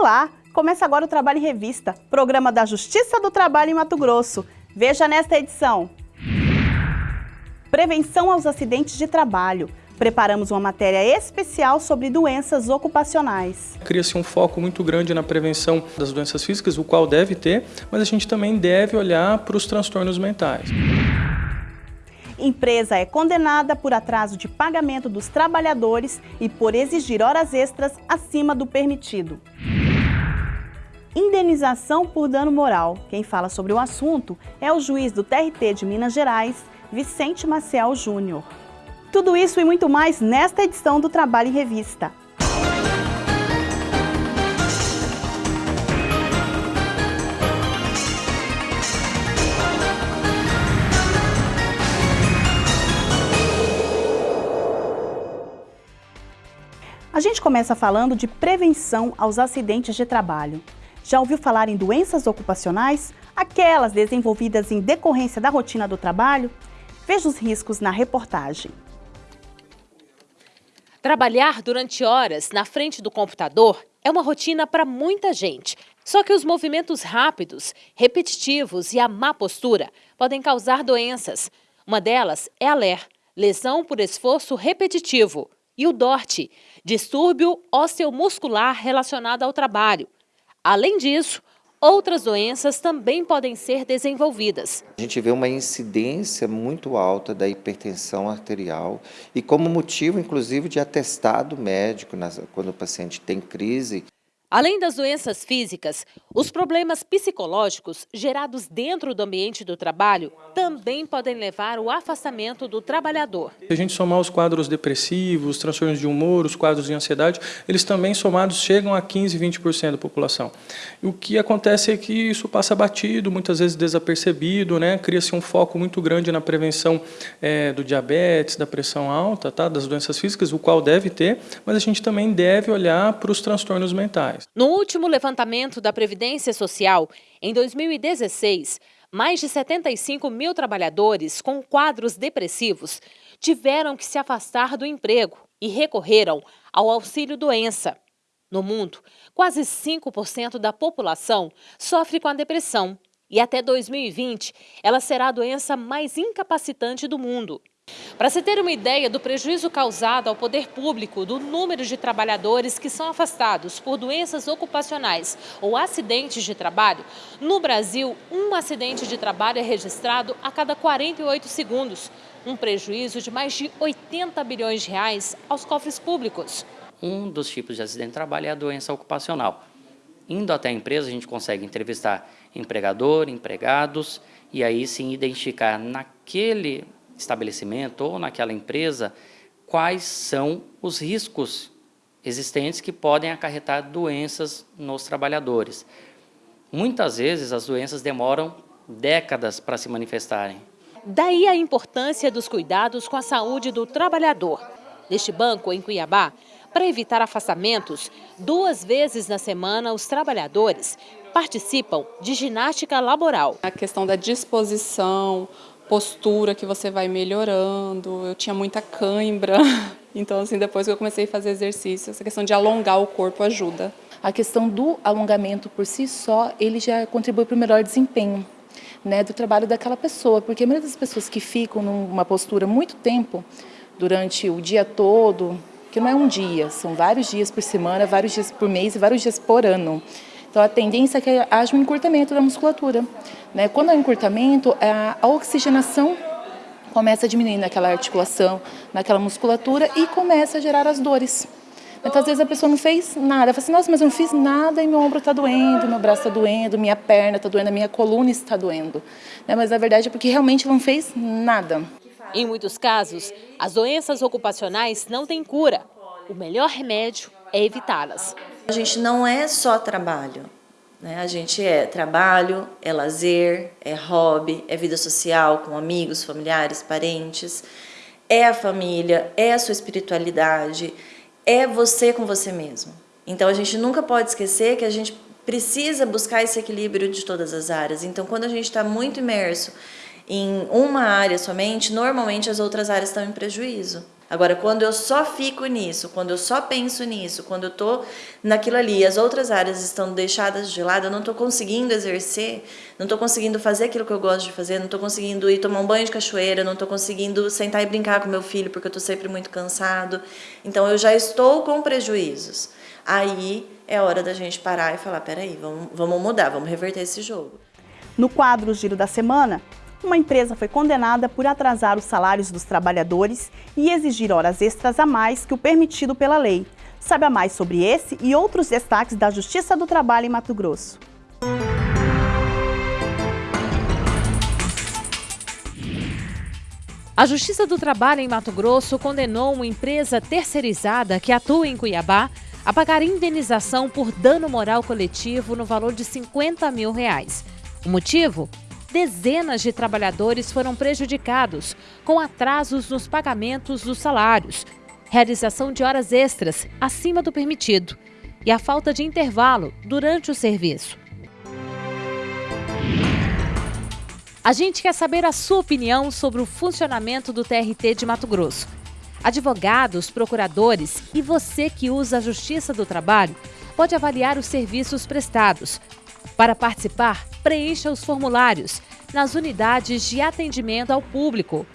Olá! Começa agora o Trabalho em Revista, programa da Justiça do Trabalho em Mato Grosso. Veja nesta edição. Prevenção aos acidentes de trabalho. Preparamos uma matéria especial sobre doenças ocupacionais. Cria-se um foco muito grande na prevenção das doenças físicas, o qual deve ter, mas a gente também deve olhar para os transtornos mentais. Empresa é condenada por atraso de pagamento dos trabalhadores e por exigir horas extras acima do permitido. Indenização por dano moral. Quem fala sobre o assunto é o juiz do TRT de Minas Gerais, Vicente Maciel Júnior. Tudo isso e muito mais nesta edição do Trabalho em Revista. A gente começa falando de prevenção aos acidentes de trabalho. Já ouviu falar em doenças ocupacionais? Aquelas desenvolvidas em decorrência da rotina do trabalho? Veja os riscos na reportagem. Trabalhar durante horas na frente do computador é uma rotina para muita gente. Só que os movimentos rápidos, repetitivos e a má postura podem causar doenças. Uma delas é a LER, lesão por esforço repetitivo, e o DORT, distúrbio osteomuscular relacionado ao trabalho. Além disso, outras doenças também podem ser desenvolvidas. A gente vê uma incidência muito alta da hipertensão arterial e como motivo, inclusive, de atestado médico quando o paciente tem crise. Além das doenças físicas, os problemas psicológicos gerados dentro do ambiente do trabalho também podem levar ao afastamento do trabalhador. Se a gente somar os quadros depressivos, transtornos de humor, os quadros de ansiedade, eles também somados chegam a 15, 20% da população. E o que acontece é que isso passa batido, muitas vezes desapercebido, né? cria-se um foco muito grande na prevenção é, do diabetes, da pressão alta, tá? das doenças físicas, o qual deve ter, mas a gente também deve olhar para os transtornos mentais. No último levantamento da Previdência Social, em 2016, mais de 75 mil trabalhadores com quadros depressivos tiveram que se afastar do emprego e recorreram ao auxílio-doença. No mundo, quase 5% da população sofre com a depressão e até 2020 ela será a doença mais incapacitante do mundo. Para se ter uma ideia do prejuízo causado ao poder público do número de trabalhadores que são afastados por doenças ocupacionais ou acidentes de trabalho, no Brasil, um acidente de trabalho é registrado a cada 48 segundos, um prejuízo de mais de 80 bilhões de reais aos cofres públicos. Um dos tipos de acidente de trabalho é a doença ocupacional. Indo até a empresa, a gente consegue entrevistar empregador, empregados, e aí sim identificar naquele estabelecimento ou naquela empresa quais são os riscos existentes que podem acarretar doenças nos trabalhadores. Muitas vezes as doenças demoram décadas para se manifestarem. Daí a importância dos cuidados com a saúde do trabalhador. Neste banco, em Cuiabá, para evitar afastamentos, duas vezes na semana os trabalhadores participam de ginástica laboral. A questão da disposição, postura que você vai melhorando. Eu tinha muita cãibra, então assim, depois que eu comecei a fazer exercício, essa questão de alongar o corpo ajuda. A questão do alongamento por si só, ele já contribui para o melhor desempenho né, do trabalho daquela pessoa, porque a maioria das pessoas que ficam numa postura muito tempo, durante o dia todo, que não é um dia, são vários dias por semana, vários dias por mês e vários dias por ano. Então, a tendência é que haja um encurtamento da musculatura. Né? Quando há um encurtamento, a oxigenação começa a diminuir naquela articulação, naquela musculatura e começa a gerar as dores. Então, às vezes a pessoa não fez nada. Fala assim, nossa, mas eu não fiz nada e meu ombro está doendo, meu braço está doendo, minha perna está doendo, a minha coluna está doendo. Né? Mas, na verdade, é porque realmente não fez nada. Em muitos casos, as doenças ocupacionais não têm cura. O melhor remédio é evitá-las. A gente não é só trabalho, né? A gente é trabalho, é lazer, é hobby, é vida social com amigos, familiares, parentes, é a família, é a sua espiritualidade, é você com você mesmo. Então a gente nunca pode esquecer que a gente precisa buscar esse equilíbrio de todas as áreas. Então quando a gente está muito imerso em uma área somente, normalmente as outras áreas estão em prejuízo. Agora, quando eu só fico nisso, quando eu só penso nisso, quando eu tô naquilo ali, as outras áreas estão deixadas de lado, eu não estou conseguindo exercer, não estou conseguindo fazer aquilo que eu gosto de fazer, não estou conseguindo ir tomar um banho de cachoeira, não estou conseguindo sentar e brincar com meu filho porque eu estou sempre muito cansado. Então, eu já estou com prejuízos. Aí é hora da gente parar e falar, peraí, vamos, vamos mudar, vamos reverter esse jogo. No quadro Giro da Semana, uma empresa foi condenada por atrasar os salários dos trabalhadores e exigir horas extras a mais que o permitido pela lei. Saiba mais sobre esse e outros destaques da Justiça do Trabalho em Mato Grosso. A Justiça do Trabalho em Mato Grosso condenou uma empresa terceirizada que atua em Cuiabá a pagar indenização por dano moral coletivo no valor de 50 mil reais. O motivo? Dezenas de trabalhadores foram prejudicados com atrasos nos pagamentos dos salários, realização de horas extras acima do permitido e a falta de intervalo durante o serviço. A gente quer saber a sua opinião sobre o funcionamento do TRT de Mato Grosso. Advogados, procuradores e você que usa a Justiça do Trabalho pode avaliar os serviços prestados. Para participar, preencha os formulários nas unidades de atendimento ao público.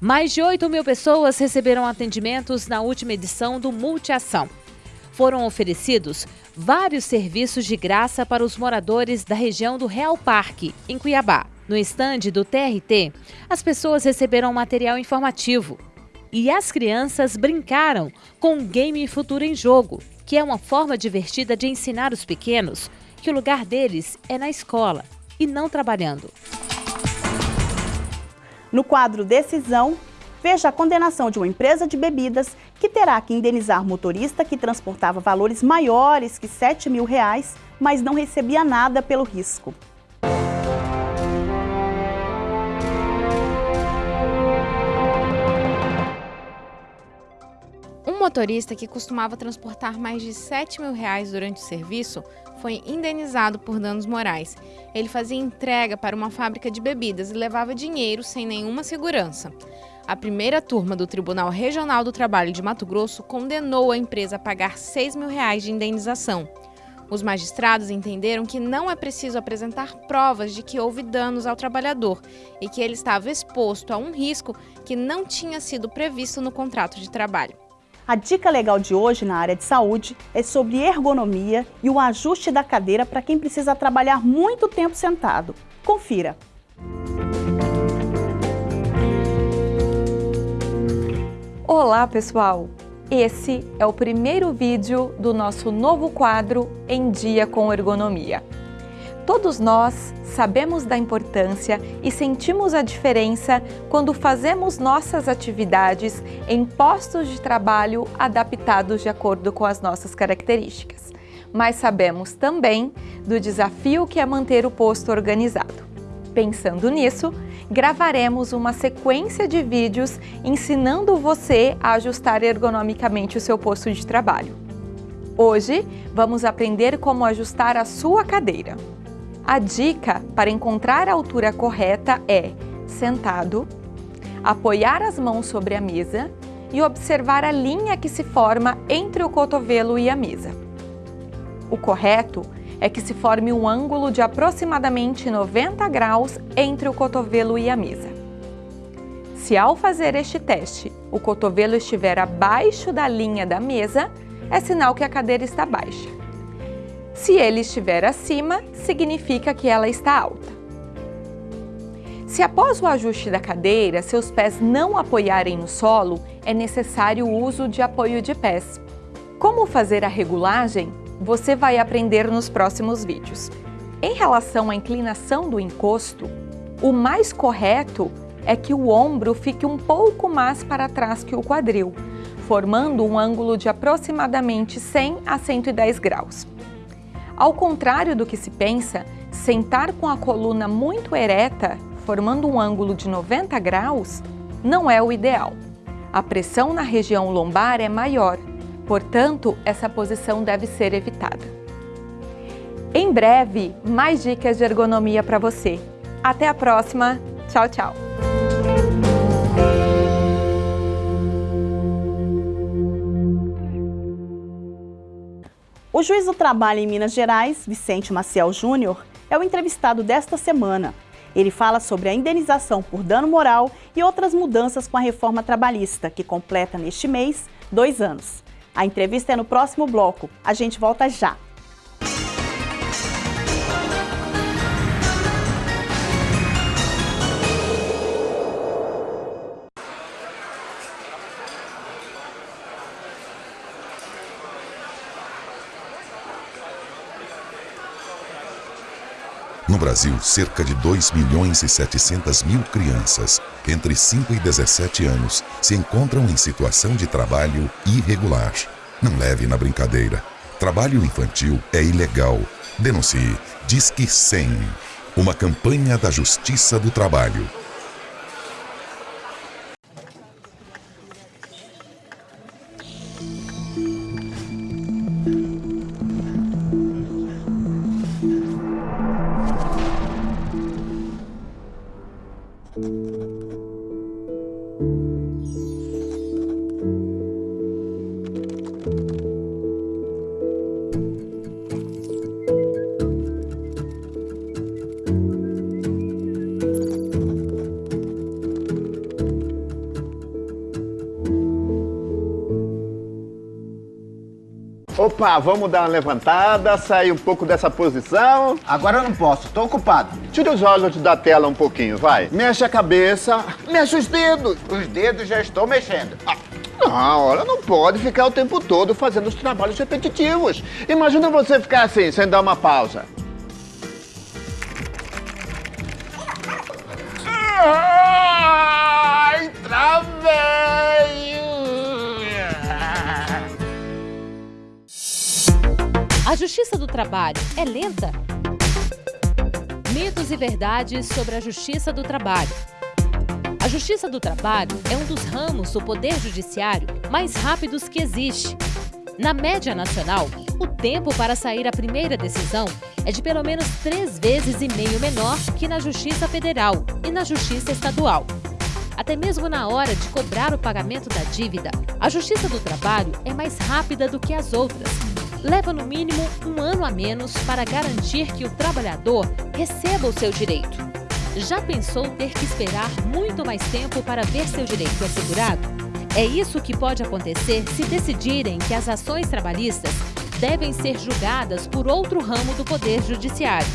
Mais de 8 mil pessoas receberam atendimentos na última edição do Multiação. Foram oferecidos vários serviços de graça para os moradores da região do Real Parque, em Cuiabá. No estande do TRT, as pessoas receberam material informativo e as crianças brincaram com o Game Futuro em Jogo, que é uma forma divertida de ensinar os pequenos que o lugar deles é na escola e não trabalhando. No quadro Decisão, veja a condenação de uma empresa de bebidas que terá que indenizar motorista que transportava valores maiores que 7 mil reais, mas não recebia nada pelo risco. Motorista que costumava transportar mais de 7 mil reais durante o serviço foi indenizado por danos morais. Ele fazia entrega para uma fábrica de bebidas e levava dinheiro sem nenhuma segurança. A primeira turma do Tribunal Regional do Trabalho de Mato Grosso condenou a empresa a pagar 6 mil reais de indenização. Os magistrados entenderam que não é preciso apresentar provas de que houve danos ao trabalhador e que ele estava exposto a um risco que não tinha sido previsto no contrato de trabalho. A dica legal de hoje na área de saúde é sobre ergonomia e o ajuste da cadeira para quem precisa trabalhar muito tempo sentado. Confira! Olá, pessoal! Esse é o primeiro vídeo do nosso novo quadro Em Dia com Ergonomia. Todos nós sabemos da importância e sentimos a diferença quando fazemos nossas atividades em postos de trabalho adaptados de acordo com as nossas características. Mas sabemos também do desafio que é manter o posto organizado. Pensando nisso, gravaremos uma sequência de vídeos ensinando você a ajustar ergonomicamente o seu posto de trabalho. Hoje, vamos aprender como ajustar a sua cadeira. A dica para encontrar a altura correta é sentado, apoiar as mãos sobre a mesa e observar a linha que se forma entre o cotovelo e a mesa. O correto é que se forme um ângulo de aproximadamente 90 graus entre o cotovelo e a mesa. Se ao fazer este teste o cotovelo estiver abaixo da linha da mesa, é sinal que a cadeira está baixa. Se ele estiver acima, significa que ela está alta. Se após o ajuste da cadeira, seus pés não apoiarem no solo, é necessário o uso de apoio de pés. Como fazer a regulagem, você vai aprender nos próximos vídeos. Em relação à inclinação do encosto, o mais correto é que o ombro fique um pouco mais para trás que o quadril, formando um ângulo de aproximadamente 100 a 110 graus. Ao contrário do que se pensa, sentar com a coluna muito ereta, formando um ângulo de 90 graus, não é o ideal. A pressão na região lombar é maior, portanto, essa posição deve ser evitada. Em breve, mais dicas de ergonomia para você. Até a próxima. Tchau, tchau. O juiz do trabalho em Minas Gerais, Vicente Maciel Júnior, é o entrevistado desta semana. Ele fala sobre a indenização por dano moral e outras mudanças com a reforma trabalhista, que completa neste mês dois anos. A entrevista é no próximo bloco. A gente volta já. Brasil, cerca de 2 milhões e 700 mil crianças entre 5 e 17 anos se encontram em situação de trabalho irregular. Não leve na brincadeira. Trabalho infantil é ilegal. Denuncie. Disque 100. Uma campanha da Justiça do Trabalho. Opa, vamos dar uma levantada, sair um pouco dessa posição. Agora eu não posso, tô ocupado. Tira os olhos da tela um pouquinho, vai. Mexe a cabeça, mexe os dedos. Os dedos já estou mexendo. Ah. Não, olha, não pode ficar o tempo todo fazendo os trabalhos repetitivos. Imagina você ficar assim, sem dar uma pausa. Ai, travei! A Justiça do Trabalho é lenta? Mitos e verdades sobre a Justiça do Trabalho. A Justiça do Trabalho é um dos ramos do Poder Judiciário mais rápidos que existe. Na média nacional, o tempo para sair a primeira decisão é de pelo menos três vezes e meio menor que na Justiça Federal e na Justiça Estadual. Até mesmo na hora de cobrar o pagamento da dívida, a Justiça do Trabalho é mais rápida do que as outras. Leva no mínimo um ano a menos para garantir que o trabalhador receba o seu direito. Já pensou ter que esperar muito mais tempo para ver seu direito assegurado? É isso que pode acontecer se decidirem que as ações trabalhistas devem ser julgadas por outro ramo do Poder Judiciário.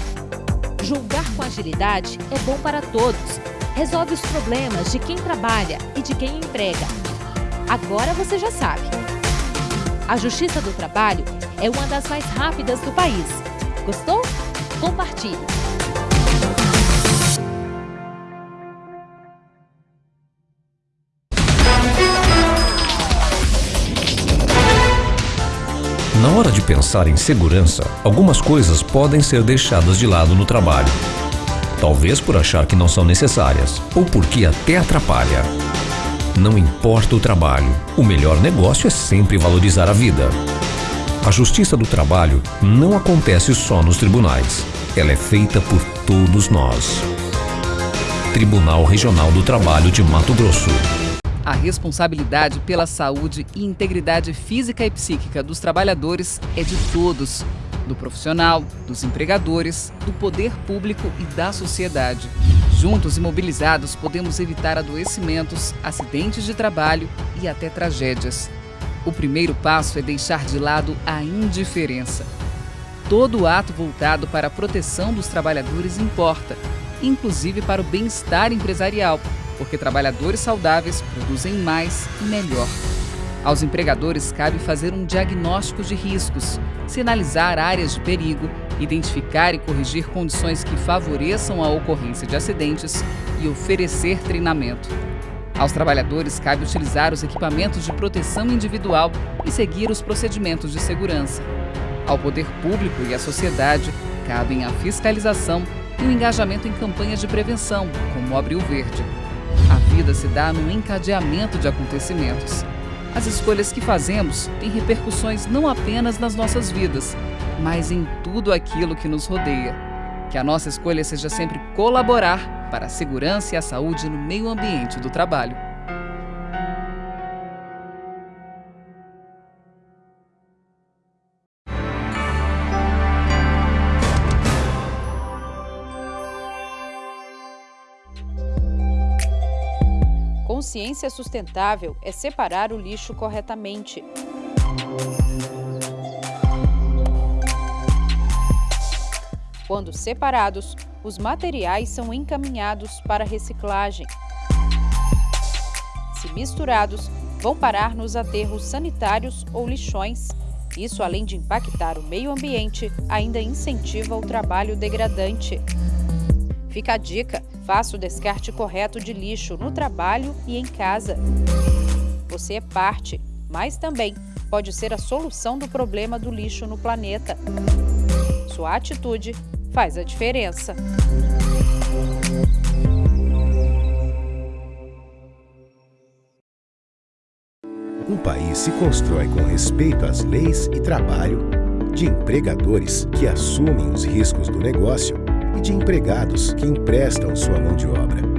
Julgar com agilidade é bom para todos. Resolve os problemas de quem trabalha e de quem emprega. Agora você já sabe. A Justiça do Trabalho é uma das mais rápidas do país. Gostou? Compartilhe! Na hora de pensar em segurança, algumas coisas podem ser deixadas de lado no trabalho. Talvez por achar que não são necessárias, ou porque até atrapalha. Não importa o trabalho, o melhor negócio é sempre valorizar a vida. A justiça do trabalho não acontece só nos tribunais. Ela é feita por todos nós. Tribunal Regional do Trabalho de Mato Grosso. A responsabilidade pela saúde e integridade física e psíquica dos trabalhadores é de todos, do profissional, dos empregadores, do poder público e da sociedade. Juntos e mobilizados, podemos evitar adoecimentos, acidentes de trabalho e até tragédias. O primeiro passo é deixar de lado a indiferença. Todo ato voltado para a proteção dos trabalhadores importa, inclusive para o bem-estar empresarial, porque trabalhadores saudáveis produzem mais e melhor. Aos empregadores cabe fazer um diagnóstico de riscos, sinalizar áreas de perigo, identificar e corrigir condições que favoreçam a ocorrência de acidentes e oferecer treinamento. Aos trabalhadores cabe utilizar os equipamentos de proteção individual e seguir os procedimentos de segurança. Ao poder público e à sociedade cabem a fiscalização e o engajamento em campanhas de prevenção, como o Abril Verde. A vida se dá no encadeamento de acontecimentos. As escolhas que fazemos têm repercussões não apenas nas nossas vidas, mas em tudo aquilo que nos rodeia. Que a nossa escolha seja sempre colaborar para a segurança e a saúde no meio ambiente do trabalho. Consciência sustentável é separar o lixo corretamente. Quando separados, os materiais são encaminhados para reciclagem. Se misturados, vão parar nos aterros sanitários ou lixões. Isso, além de impactar o meio ambiente, ainda incentiva o trabalho degradante. Fica a dica: faça o descarte correto de lixo no trabalho e em casa. Você é parte, mas também pode ser a solução do problema do lixo no planeta. Sua atitude faz a diferença. Um país se constrói com respeito às leis e trabalho, de empregadores que assumem os riscos do negócio e de empregados que emprestam sua mão de obra.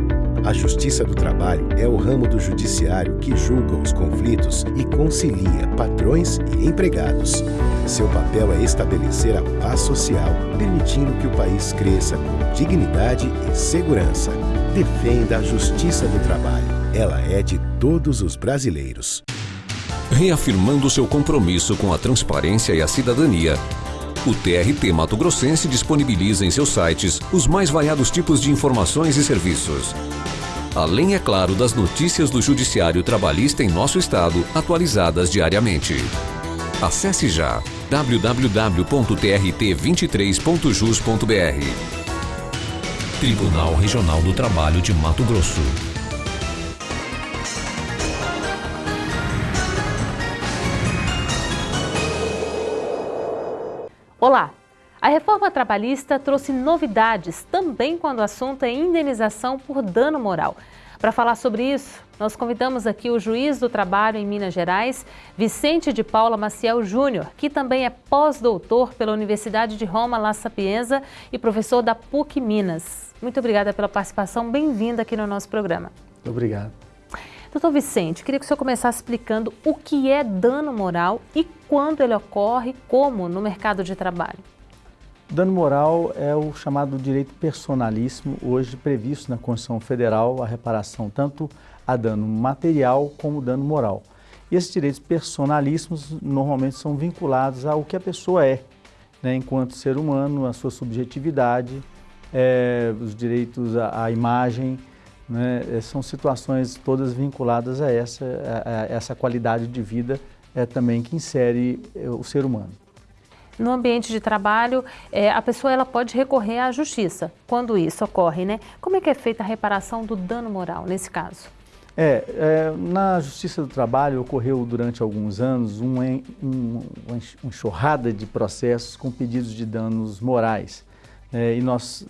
A Justiça do Trabalho é o ramo do judiciário que julga os conflitos e concilia patrões e empregados. Seu papel é estabelecer a paz social, permitindo que o país cresça com dignidade e segurança. Defenda a Justiça do Trabalho. Ela é de todos os brasileiros. Reafirmando seu compromisso com a transparência e a cidadania, o TRT Mato Grossense disponibiliza em seus sites os mais variados tipos de informações e serviços. Além, é claro, das notícias do Judiciário Trabalhista em nosso estado, atualizadas diariamente. Acesse já www.trt23.jus.br. Tribunal Regional do Trabalho de Mato Grosso. Olá! A reforma trabalhista trouxe novidades também quando o assunto é indenização por dano moral. Para falar sobre isso, nós convidamos aqui o juiz do trabalho em Minas Gerais, Vicente de Paula Maciel Júnior, que também é pós-doutor pela Universidade de Roma La Sapienza e professor da PUC Minas. Muito obrigada pela participação, bem-vindo aqui no nosso programa. Obrigado. Doutor Vicente, queria que o senhor começasse explicando o que é dano moral e quando ele ocorre, como no mercado de trabalho. Dano moral é o chamado direito personalíssimo, hoje previsto na Constituição Federal, a reparação tanto a dano material como dano moral. E esses direitos personalíssimos normalmente são vinculados ao que a pessoa é, né, enquanto ser humano, a sua subjetividade, é, os direitos à, à imagem, né, é, são situações todas vinculadas a essa, a, a essa qualidade de vida é, também que insere é, o ser humano. No ambiente de trabalho, é, a pessoa ela pode recorrer à justiça quando isso ocorre, né? Como é que é feita a reparação do dano moral nesse caso? É, é na Justiça do Trabalho ocorreu durante alguns anos um, um, uma enxurrada de processos com pedidos de danos morais é, e nós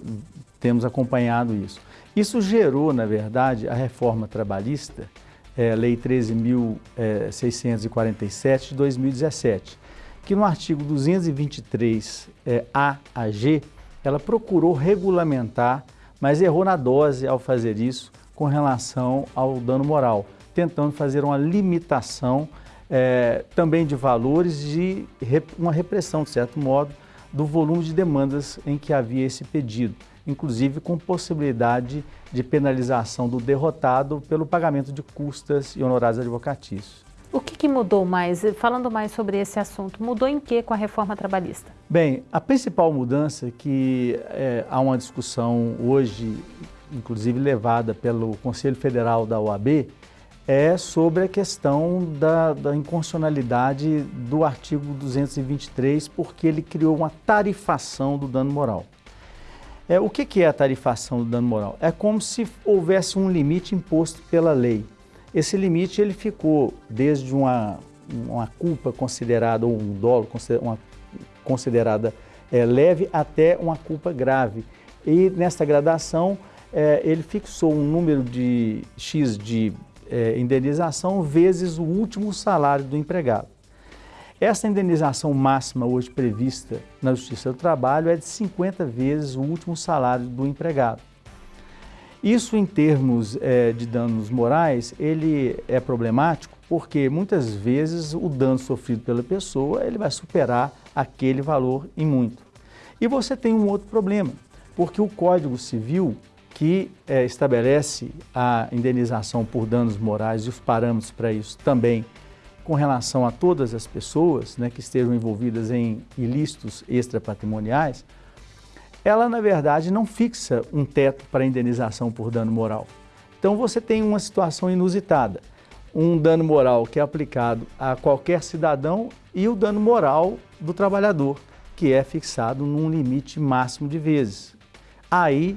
temos acompanhado isso. Isso gerou, na verdade, a reforma trabalhista, é, Lei 13.647 é, de 2017, que no artigo 223 é, A a G, ela procurou regulamentar, mas errou na dose ao fazer isso com relação ao dano moral, tentando fazer uma limitação é, também de valores e uma repressão, de certo modo, do volume de demandas em que havia esse pedido inclusive com possibilidade de penalização do derrotado pelo pagamento de custas e honorários advocatícios. O que, que, mudou mais, falando mais sobre esse assunto, mudou em que com a reforma trabalhista? Bem, a principal mudança que é, há uma discussão hoje, inclusive levada pelo Conselho Federal da OAB, é sobre a questão da, da inconstitucionalidade do artigo 223, porque ele criou uma tarifação do dano moral. É, o que, que é a tarifação do dano moral? É como se houvesse um limite imposto pela lei. Esse limite ele ficou desde uma, uma culpa considerada, ou um dolo uma considerada é, leve, até uma culpa grave. E nessa gradação é, ele fixou um número de X de é, indenização vezes o último salário do empregado. Essa indenização máxima hoje prevista na Justiça do Trabalho é de 50 vezes o último salário do empregado. Isso em termos é, de danos morais, ele é problemático porque muitas vezes o dano sofrido pela pessoa ele vai superar aquele valor em muito. E você tem um outro problema, porque o Código Civil que é, estabelece a indenização por danos morais e os parâmetros para isso também com relação a todas as pessoas né, que estejam envolvidas em ilícitos extrapatrimoniais, ela na verdade não fixa um teto para indenização por dano moral. Então você tem uma situação inusitada, um dano moral que é aplicado a qualquer cidadão e o dano moral do trabalhador, que é fixado num limite máximo de vezes. Aí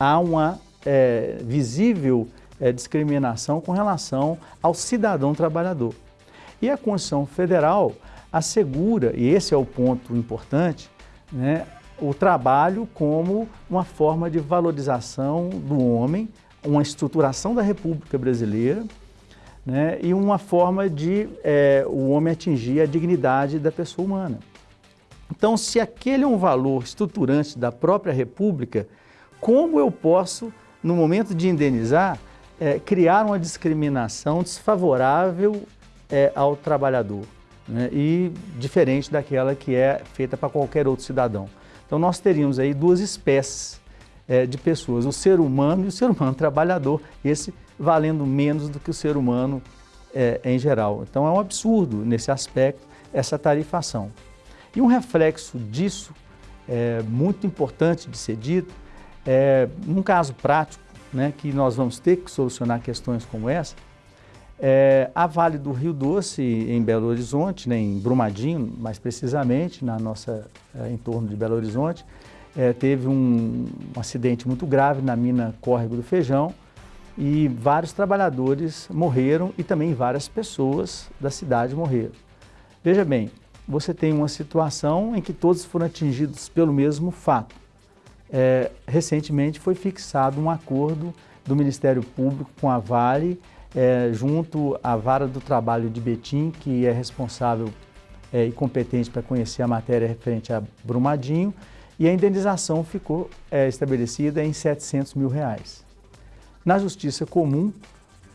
há uma é, visível é, discriminação com relação ao cidadão trabalhador. E a Constituição Federal assegura, e esse é o ponto importante, né, o trabalho como uma forma de valorização do homem, uma estruturação da República Brasileira né, e uma forma de é, o homem atingir a dignidade da pessoa humana. Então, se aquele é um valor estruturante da própria República, como eu posso, no momento de indenizar, é, criar uma discriminação desfavorável é, ao trabalhador né, e diferente daquela que é feita para qualquer outro cidadão. Então nós teríamos aí duas espécies é, de pessoas, o ser humano e o ser humano trabalhador, esse valendo menos do que o ser humano é, em geral. Então é um absurdo nesse aspecto essa tarifação. E um reflexo disso, é, muito importante de ser dito, é, num caso prático, né, que nós vamos ter que solucionar questões como essa, é, a Vale do Rio Doce, em Belo Horizonte, né, em Brumadinho, mais precisamente, na nossa é, entorno de Belo Horizonte, é, teve um, um, acidente muito grave na mina Córrego do Feijão e vários trabalhadores morreram e também várias pessoas da cidade morreram. Veja bem, você tem uma situação em que todos foram atingidos pelo mesmo fato. É, recentemente foi fixado um acordo do Ministério Público com a Vale é, junto à Vara do Trabalho de Betim, que é responsável é, e competente para conhecer a matéria referente a Brumadinho, e a indenização ficou é, estabelecida em 700 mil reais. Na Justiça Comum,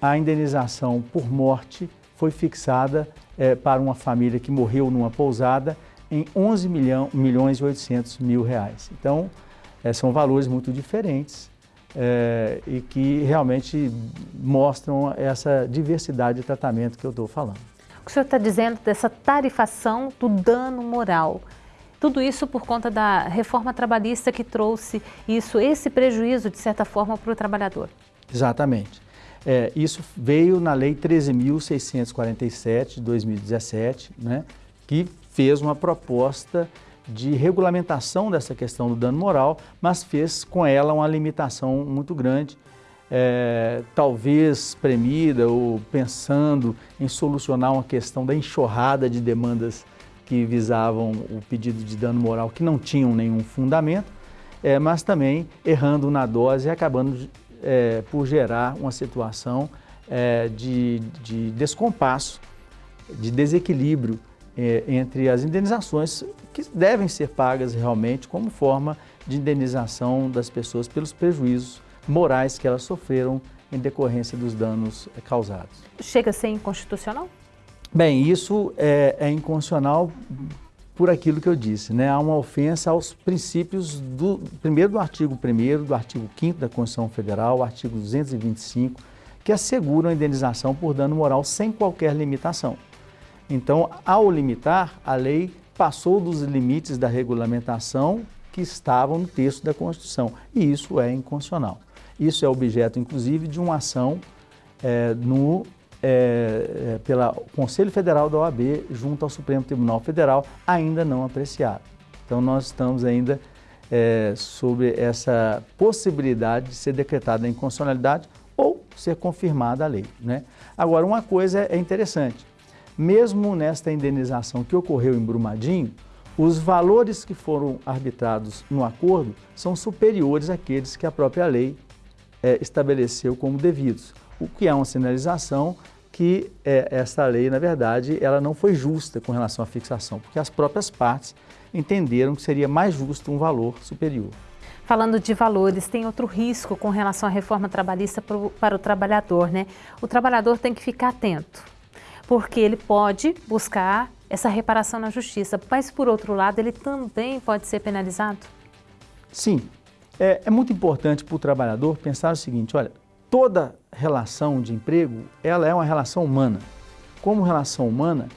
a indenização por morte foi fixada é, para uma família que morreu numa pousada em 11 milhão, milhões e 800 mil reais. Então, é, são valores muito diferentes é, e que realmente mostram essa diversidade de tratamento que eu estou falando. O que o senhor está dizendo dessa tarifação do dano moral? Tudo isso por conta da reforma trabalhista que trouxe isso, esse prejuízo, de certa forma, para o trabalhador. Exatamente. É, isso veio na Lei 13.647 de 2017, né, que fez uma proposta de regulamentação dessa questão do dano moral, mas fez com ela uma limitação muito grande, é, talvez premida ou pensando em solucionar uma questão da enxurrada de demandas que visavam o pedido de dano moral que não tinham nenhum fundamento, é, mas também errando na dose e acabando é, por gerar uma situação é, de, de descompasso, de desequilíbrio é, entre as indenizações que devem ser pagas realmente como forma de indenização das pessoas pelos prejuízos morais que elas sofreram em decorrência dos danos causados. Chega a ser inconstitucional? Bem, isso é, é inconstitucional por aquilo que eu disse, né? Há uma ofensa aos princípios do primeiro do artigo 1 do artigo 5 da Constituição Federal, artigo 225, que asseguram a indenização por dano moral sem qualquer limitação. Então, ao limitar, a lei passou dos limites da regulamentação que estavam no texto da Constituição. E isso é inconstitucional. Isso é objeto, inclusive, de uma ação é, no, é, pela Conselho Federal da OAB junto ao Supremo Tribunal Federal, ainda não apreciado. Então, nós estamos ainda é, sobre essa possibilidade de ser decretada a inconstitucionalidade ou ser confirmada a lei. Né? Agora, uma coisa é interessante. Mesmo nesta indenização que ocorreu em Brumadinho, os valores que foram arbitrados no acordo são superiores àqueles que a própria lei é, estabeleceu como devidos, o que é uma sinalização que é, essa lei, na verdade, ela não foi justa com relação à fixação, porque as próprias partes entenderam que seria mais justo um valor superior. Falando de valores, tem outro risco com relação à reforma trabalhista para o trabalhador, né? O trabalhador tem que ficar atento porque ele pode buscar essa reparação na justiça, mas por outro lado ele também pode ser penalizado? Sim, É, é muito importante para o trabalhador pensar o seguinte, olha, toda relação de emprego, ela é uma relação humana. Como relação humana,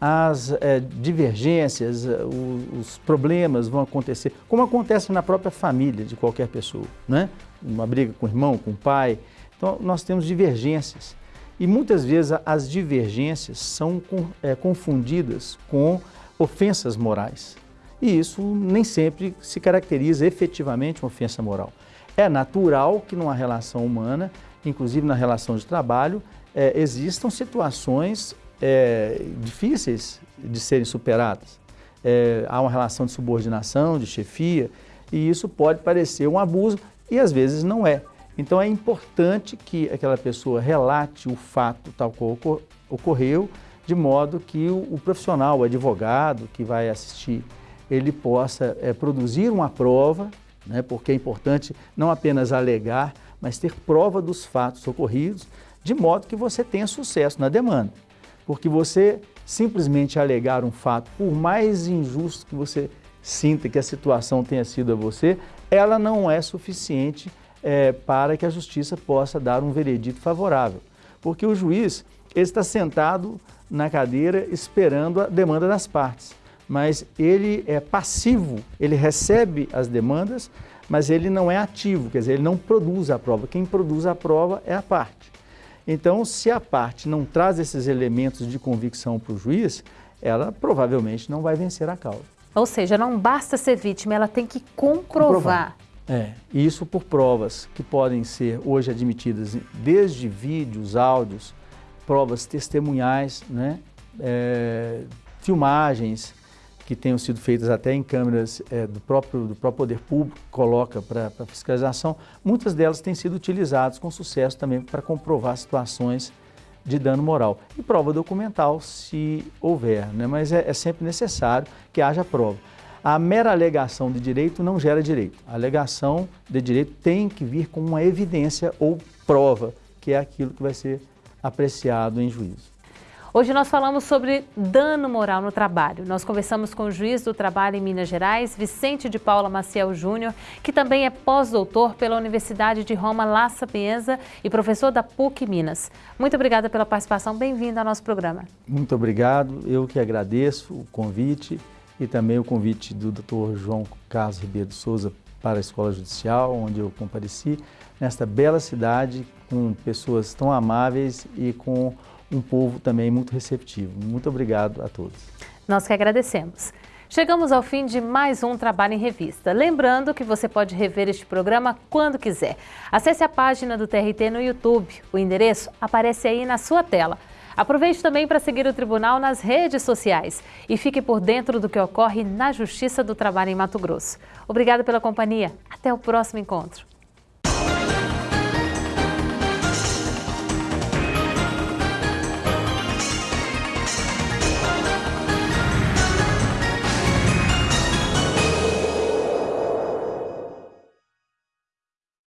as é, divergências, é, os, os, problemas vão acontecer, como acontece na própria família de qualquer pessoa, né? Uma briga com o irmão, com o pai. Então, nós temos divergências. E muitas vezes as divergências são é, confundidas com ofensas morais. E isso nem sempre se caracteriza efetivamente uma ofensa moral. É natural que numa relação humana, inclusive na relação de trabalho, é, existam situações é, difíceis de serem superadas. É, há uma relação de subordinação, de chefia, e isso pode parecer um abuso e às vezes não é. Então é importante que aquela pessoa relate o fato tal qual ocorreu, de modo que o, profissional, o advogado que vai assistir, ele possa é, produzir uma prova, né, porque é importante não apenas alegar, mas ter prova dos fatos ocorridos, de modo que você tenha sucesso na demanda. Porque você simplesmente alegar um fato, por mais injusto que você sinta que a situação tenha sido a você, ela não é suficiente é, para que a justiça possa dar um veredito favorável. Porque o juiz está sentado na cadeira esperando a demanda das partes, mas ele é passivo, ele recebe as demandas, mas ele não é ativo, quer dizer, ele não produz a prova. Quem produz a prova é a parte. Então, se a parte não traz esses elementos de convicção para o juiz, ela provavelmente não vai vencer a causa. Ou seja, não basta ser vítima, ela tem que comprovar. comprovar. É, isso por provas que podem ser hoje admitidas desde vídeos, áudios, provas testemunhais, né? É, filmagens, que tenham sido feitas até em câmeras é, do, próprio, do próprio poder público, coloca para fiscalização, muitas delas têm sido utilizadas com sucesso também para comprovar situações de dano moral. E prova documental, se houver, né? mas é, é sempre necessário que haja prova. A mera alegação de direito não gera direito. A alegação de direito tem que vir com uma evidência ou prova, que é aquilo que vai ser apreciado em juízo. Hoje nós falamos sobre dano moral no trabalho. Nós conversamos com o juiz do trabalho em Minas Gerais, Vicente de Paula Maciel Júnior, que também é pós-doutor pela Universidade de Roma La Sapienza e professor da PUC Minas. Muito obrigada pela participação, bem-vindo ao nosso programa. Muito obrigado, eu que agradeço o convite e também o convite do Dr. João Carlos Ribeiro de Souza para a Escola Judicial, onde eu compareci, nesta bela cidade, com pessoas tão amáveis e com um povo também muito receptivo. Muito obrigado a todos. Nós que agradecemos. Chegamos ao fim de mais um Trabalho em Revista. Lembrando que você pode rever este programa quando quiser. Acesse a página do TRT no YouTube. O endereço aparece aí na sua tela. Aproveite também para seguir o Tribunal nas redes sociais e fique por dentro do que ocorre na Justiça do Trabalho em Mato Grosso. Obrigada pela companhia. Até o próximo encontro.